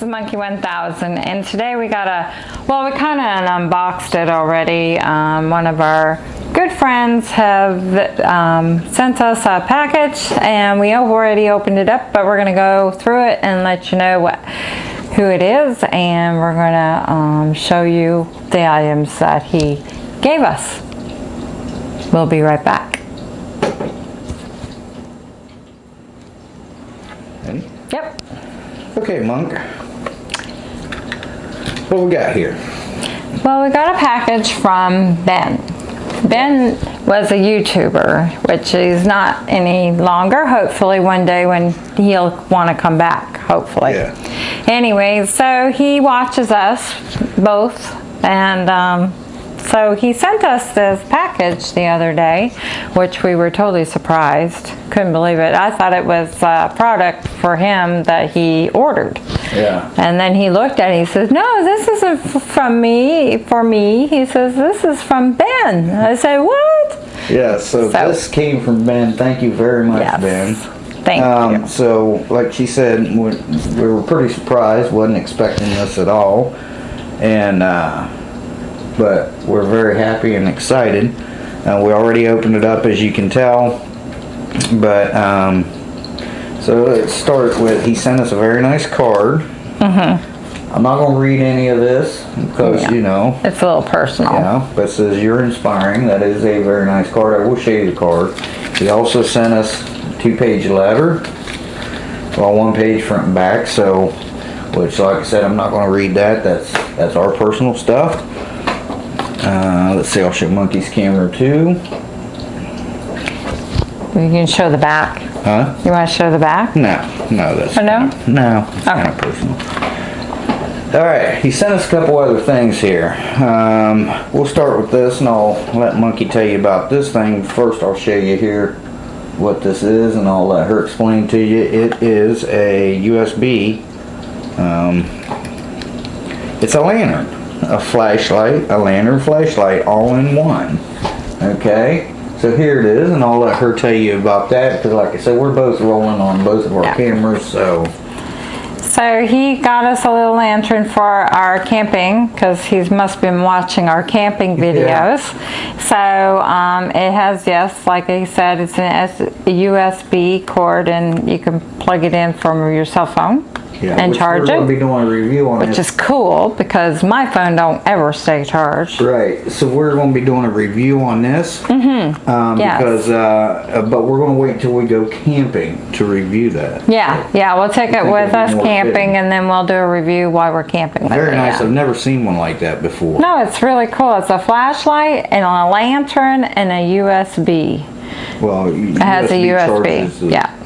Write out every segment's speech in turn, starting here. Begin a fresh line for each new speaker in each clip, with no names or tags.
this is Monkey 1000 and today we got a, well we kind of unboxed it already. Um, one of our good friends have um, sent us a package and we already opened it up but we're going to go through it and let you know what who it is and we're going to um, show you the items that he gave us. We'll be right back.
Ready?
Yep.
Okay, Monk. What we got here?
Well, we got a package from Ben. Ben was a YouTuber, which he's not any longer. Hopefully one day when he'll want to come back, hopefully.
Yeah.
Anyway, so he watches us both and um, so he sent us this package the other day, which we were totally surprised. Couldn't believe it. I thought it was a product for him that he ordered.
Yeah.
And then he looked at it, he says, no, this isn't from me, for me. He says, this is from Ben. I said, what?
Yeah, so,
So-
this came from Ben. Thank you very much,
Yes.
Ben.
Thank
Um,
you.
so, like she said, we, we were pretty surprised. wasn't expecting this at all, and uh, but we're very happy and excited. Uh, we already opened it up, as you can tell. But um, so let's start with he sent us a very nice card. Mhm. I'm not gonna read any of this because
Mm-hmm. Yeah.
you know
It's a little personal.
yeah, but it says you're inspiring. That is a very nice card. I will show you the card. He also sent us a two-page letter. Well, one page front and back. So, which, like I said, I'm not going to read that. That's that's our personal stuff. Uh, let's see. I'll show Monkey's camera too.
You can show the back.
Huh?
You want to show the back?
No, no, that's
Oh, no?
kinda- no, it's kind of personal. All right, he sent us a couple other things here. Um, we'll start with this, and I'll let Monkey tell you about this thing. First, I'll show you here what this is, and I'll let her explain to you. It is a USB. Um, it's a lantern, a flashlight, a lantern flashlight, all in one. Okay, so here it is, and I'll let her tell you about that because, like I said, we're both rolling on both of our
Yeah.
cameras, so
So he got us a little lantern for our camping because he must been watching our camping videos. So um, it has, yes, like I said, it's an USB cord and you can plug it in from your cell phone
yeah,
and charge it,
be doing a review on
which
this.
is cool because my phone don't ever stay charged.
Right, so we're going to be doing a review on this. Mm-hmm. Um,
Yes.
Because, uh, uh, but we're going to wait until we go camping to review that.
Yeah, yeah, we'll take it with us camping
fitting.
and then we'll do a review while we're camping
Very nice. I've never seen one like that before.
No, it's really cool. It's a flashlight and a lantern and a USB.
Well,
It has a USB, yeah.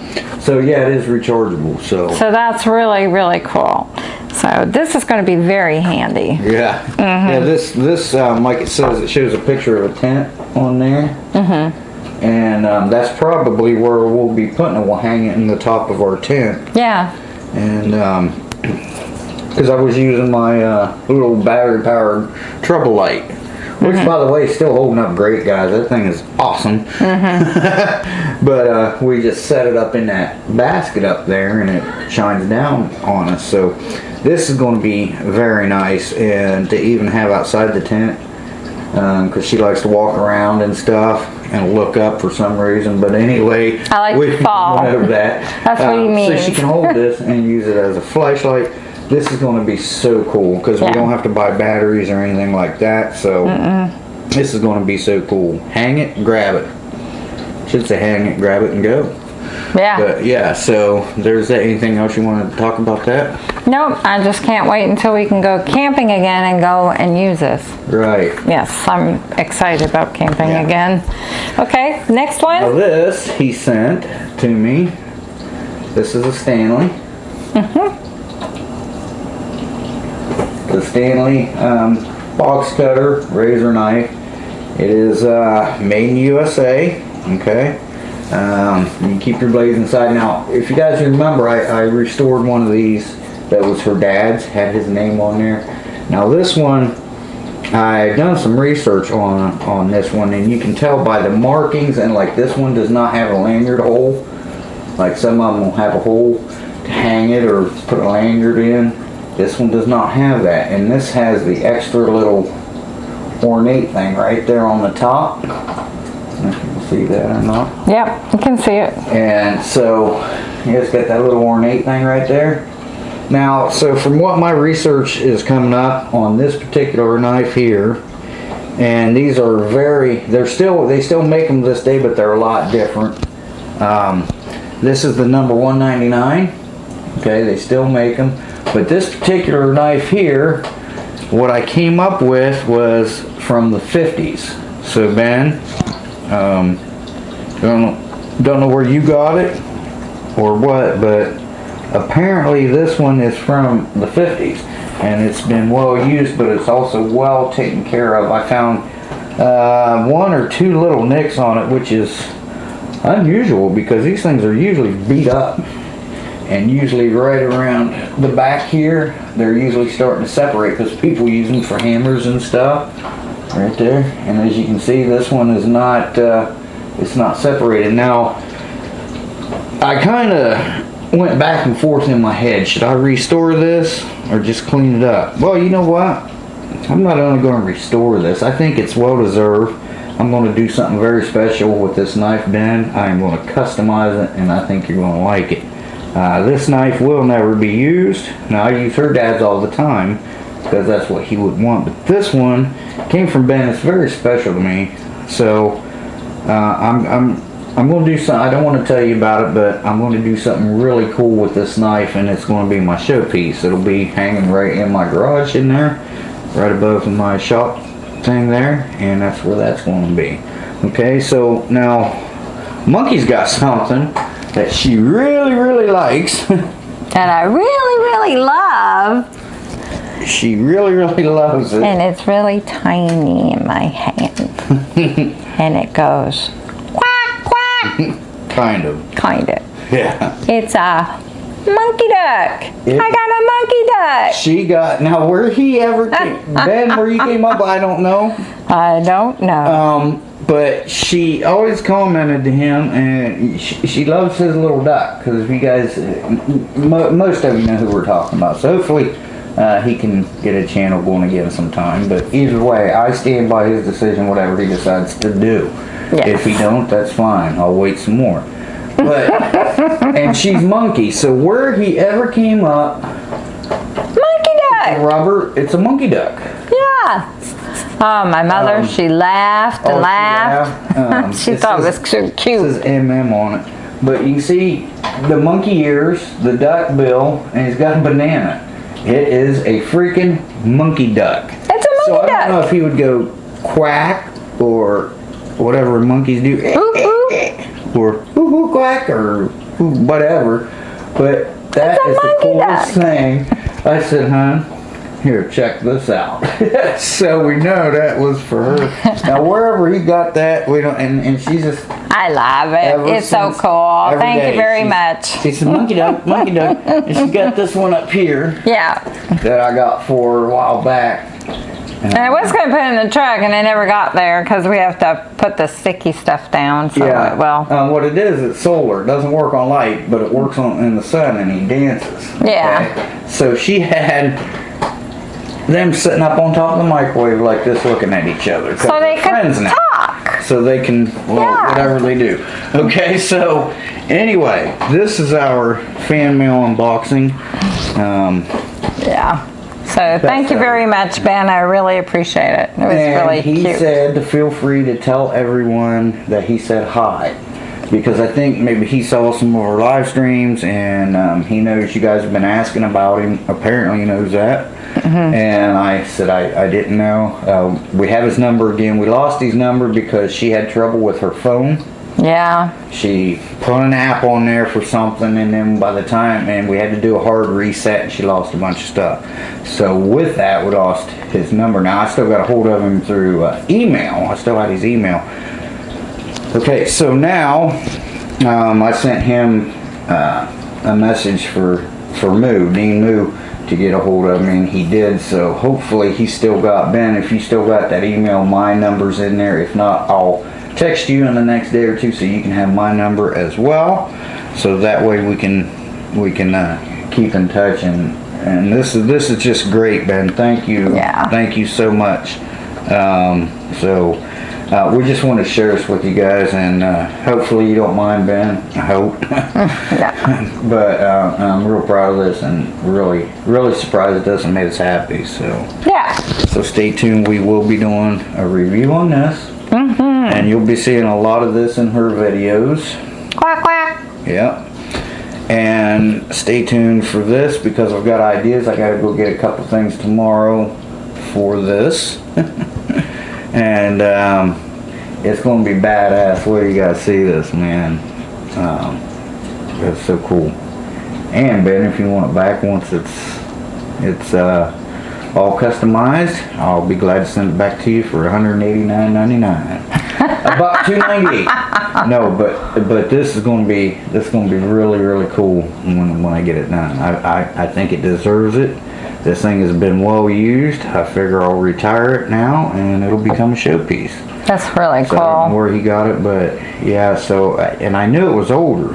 So yeah, it is rechargeable. So,
So that's really, really cool. So this is going to be very handy.
yeah,
Mm-hmm.
yeah. This this um, like it says, it shows a picture of a tent on there. Mm-hmm. And um, that's probably where we'll be putting it. We'll hang it in the top of our tent.
Yeah,
and um because I was using my uh, little battery powered trouble light which mm-hmm. by the way is still holding up great guys that thing is awesome mm-hmm. but uh, we just set it up in that basket up there and it shines down on us so this is going to be very nice and to even have outside the tent um, because she likes to walk around and stuff and look up for some reason. But anyway,
I like
we
fall.
went over that.
That's what uh,
you
mean.
So she can hold this and use it as a flashlight. This is going to be so cool because
Yeah.
we don't have to buy batteries or anything like that. So this is going to be so cool. Hang it, grab it. Should say hang it, grab it, and go.
yeah.
But yeah, so there's that. Anything else you want to talk about that?
Nope, I just can't wait until we can go camping again and go and use this.
Right.
Yes, I'm excited about camping
Yeah.
again. Okay, next
Now
one.
this he sent to me. This is a Stanley. Mm-hmm. The Stanley um, box cutter razor knife. It is uh, made in USA. Okay. Um, you keep your blades inside. Now, if you guys remember, I, I restored one of these that was her dad's, had his name on there. Now this one, I've done some research on on this one, and you can tell by the markings, and like this one does not have a lanyard hole. Like some of them will have a hole to hang it or put a lanyard in. This one does not have that, and this has the extra little ornate thing right there on the top. If you can see that or not.
Yep, you can see it.
And so, it's got that little ornate thing right there. Now, so from what my research is coming up on this particular knife here, and these are very, they're still, they still make them this day, but they're a lot different. Um, this is the number 199. Okay, they still make them. But this particular knife here, what I came up with was from the 50s. So Ben, um, don't know, don't know where you got it or what, but apparently this one is from the 50s and it's been well used, but it's also well taken care of. I found uh, one or two little nicks on it, which is unusual because these things are usually beat up and usually right around the back here they're usually starting to separate because people use them for hammers and stuff right there. And as you can see this one is not uh, it's not separated. Now I kind of went back and forth in my head. Should I restore this or just clean it up? Well you know what? I'm not only going to restore this I think it's well deserved. I'm going to do something very special with this knife Ben I'm going to customize it and I think you're going to like it uh, this knife will never be used. Now I use her dad's all the time because that's what he would want. But this one came from Ben. It's very special to me. So uh, I'm I'm I'm going to do something. I don't want to tell you about it, but I'm going to do something really cool with this knife, and it's going to be my showpiece. It'll be hanging right in my garage in there, right above my shop thing there, and that's where that's going to be. Okay, so now Monkey's got something that she really, really likes.
And I really, really love,
she really, really loves it.
and it's really tiny in my hand. and it goes quack, quack,
kind of.
kind of.
Yeah.
It's a monkey duck.
It-
I got a monkey duck.
She got, now where he ever came, Ben, where you came up, I don't know.
I don't know.
Um, but she always commented to him, and she, she loves his little duck. Because if you guys, mo- most of you know who we're talking about. So hopefully, uh, he can get a channel going again sometime. But either way, I stand by his decision, whatever he decides to do.
Yes.
If he don't, that's fine. I'll wait some more. But and she's monkey. So where he ever came up,
monkey duck.
Robert, it's a monkey duck.
Yeah. Oh, my mother,
Um,
she laughed and
Oh, she
laughed.
laughed. Um,
she thought
says-
it was so
It
cute.
says MM on it. But you can see the monkey ears, the duck bill, and he's got a banana. It is a freaking monkey duck.
It's a monkey
So I don't know if he would go quack or whatever monkeys do.
Ooh, ooh.
or hoo hoo quack or whatever. But that is the coolest
duck.
thing. I said, hon, here, check this out. so we know that was for her. now wherever he got that, we don't, and, and she's just
I love it. It's so cool. Thank
day
you very
she's-
much.
She said, monkey duck, monkey duck. And she got this one up here
Yeah.
that I got for her a while back.
And I was going to put it in the truck and I never got there because we have to put the sticky stuff down. So,
Yeah.
well,
Um, what it is, it's solar. It doesn't work on light, but it works on in the sun, and he dances.
Yeah.
okay? So she had them sitting up on top of the microwave like this, looking at each other.
so they could
friends now.
talk.
So they can, well,
Yeah.
whatever they do. Okay, so anyway, this is our fan mail unboxing. Um,
Yeah. So thank you very much, Ben. I really appreciate it. It was
and
really
he
cute.
said to feel free to tell everyone that he said hi. Because I think maybe he saw some of our live streams and um, he knows you guys have been asking about him. Apparently he knows that.
Mm-hmm.
And I said I, I didn't know. Uh, we have his number again. We lost his number because she had trouble with her phone.
yeah.
She put an app on there for something, and then by the time, and we had to do a hard reset, and she lost a bunch of stuff. So with that, we lost his number. Now I still got a hold of him through uh, email. I still had his email. Okay, so now um, I sent him uh, a message for for Moo, Dean Moo, to get a hold of me, and he did. So hopefully he still got Ben. If you still got that email, my number's in there. If not, I'll text you in the next day or two so you can have my number as well. So that way we can we can uh, keep in touch and and this is this is just great, Ben. Thank you.
Yeah.
Thank you so much. Um, so uh, we just want to share this with you guys, and uh, hopefully you don't mind, Ben. I hope. But uh, I'm real proud of this, and really, really surprised it doesn't make us happy. So.
Yeah.
So stay tuned. We will be doing a review on this, and you'll be seeing a lot of this in her videos.
Quack quack.
Yep. And stay tuned for this because I've got ideas. I gotta go get a couple things tomorrow for this. and um, it's gonna be badass. Wait, you gotta see this, man. Um, it's so cool. And Ben, if you want it back once it's it's uh, all customized, I'll be glad to send it back to you for $189.99. About 298 no, but but this is going to be this is going to be really really cool when when I get it done. I, I I think it deserves it. This thing has been well used. I figure I'll retire it now, and it'll become a showpiece.
That's really
So I don't know
cool.
where he got it, but yeah. So and I knew it was older.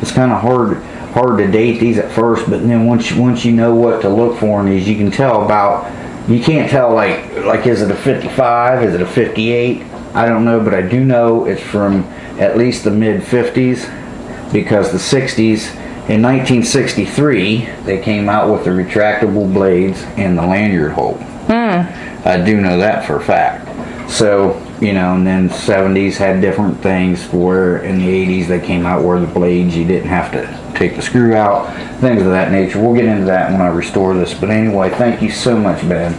It's kind of hard hard to date these at first, but then once you, once you know what to look for in these, you can tell about. You can't tell like like is it a 55? Is it a 58? I don't know, but I do know it's from at least the mid 50s because the 60s in 1963 they came out with the retractable blades and the lanyard hole. Hmm. I do know that for a fact. So, you know, and then 70s had different things where in the 80s they came out where the blades you didn't have to take the screw out, things of that nature. We'll get into that when I restore this. But anyway, thank you so much, Ben.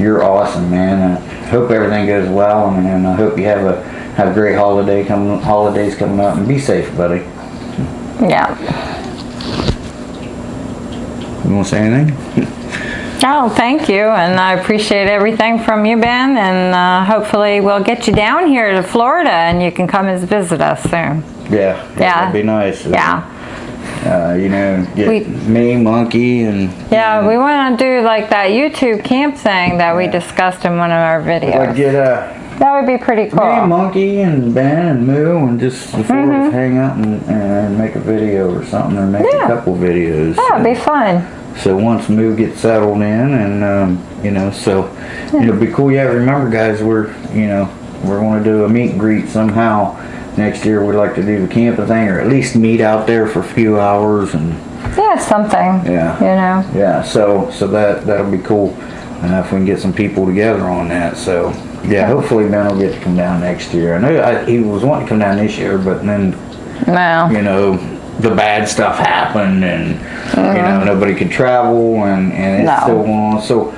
You're awesome, man. I hope everything goes well, and, and I hope you have a have a great holiday coming holidays coming up, and be safe, buddy.
Yeah.
You want to say anything?
Oh, thank you, and I appreciate everything from you, Ben, and uh, hopefully we'll get you down here to Florida and you can come and visit us soon.
Yeah.
Yeah.
That'd be nice.
Yeah.
Uh, you know, get
We-
me, Monkey, and
Yeah, we want to do like that YouTube camp thing that we discussed in one of our videos.
get uh,
That would be pretty cool. Me.
Monkey, and Ben, and Moo, and just the 4 of us hang out and, and make a video or something, or make.
Yeah.
a couple videos.
That would be fun.
So once Moo gets settled in, and um, you know, so it'll be cool. Yeah, remember, guys, we're you know we're going to do a meet and greet somehow next year. We'd like to do the camping thing, or at least meet out there for a few hours, and
Yeah, something.
Yeah.
You know.
yeah, so so that that'll be cool. Uh, if we can get some people together on that, so yeah, hopefully Ben will get to come down next year. I know I, he was wanting to come down this year, but then
No.
you know, the bad stuff happened and, you know, mm-hmm. nobody could travel and, and it's
No.
still on. So,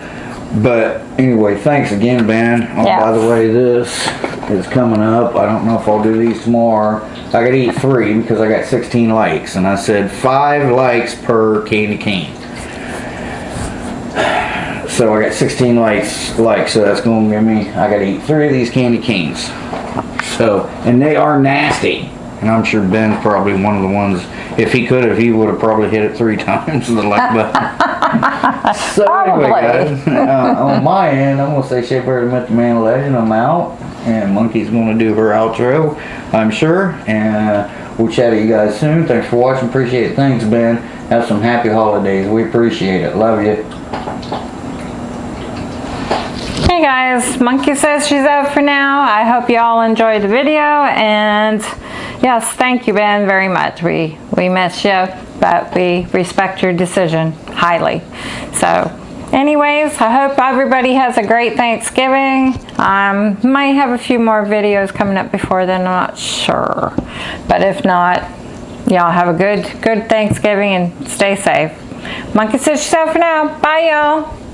but anyway, thanks again, Ben. Oh,
Yeah.
by the way, this is coming up. I don't know if I'll do these tomorrow. I gotta eat three because I got 16 likes and I said five likes per candy cane. So I got 16 likes, likes, so that's gonna give me, I gotta eat three of these candy canes. So, and they are nasty. And I'm sure Ben's probably one of the ones, if he could have, he would have probably hit it three times the like button. so anyway, guys, uh, on my end, I'm gonna say Shea Bear met the man legend. I'm out, and Monkey's gonna do her outro, I'm sure. And uh, we'll chat to you guys soon. Thanks for watching. Appreciate it. Thanks, Ben. Have some happy holidays. We appreciate it. Love you.
Hey guys, Monkey says she's out for now. I hope you all enjoyed the video and yes, thank you Ben very much. We we miss you, but we respect your decision highly. So anyways, I hope everybody has a great Thanksgiving. Um, might have a few more videos coming up before then, I'm not sure. But if not, y'all have a good good Thanksgiving and stay safe. Monkey says out for now. Bye y'all.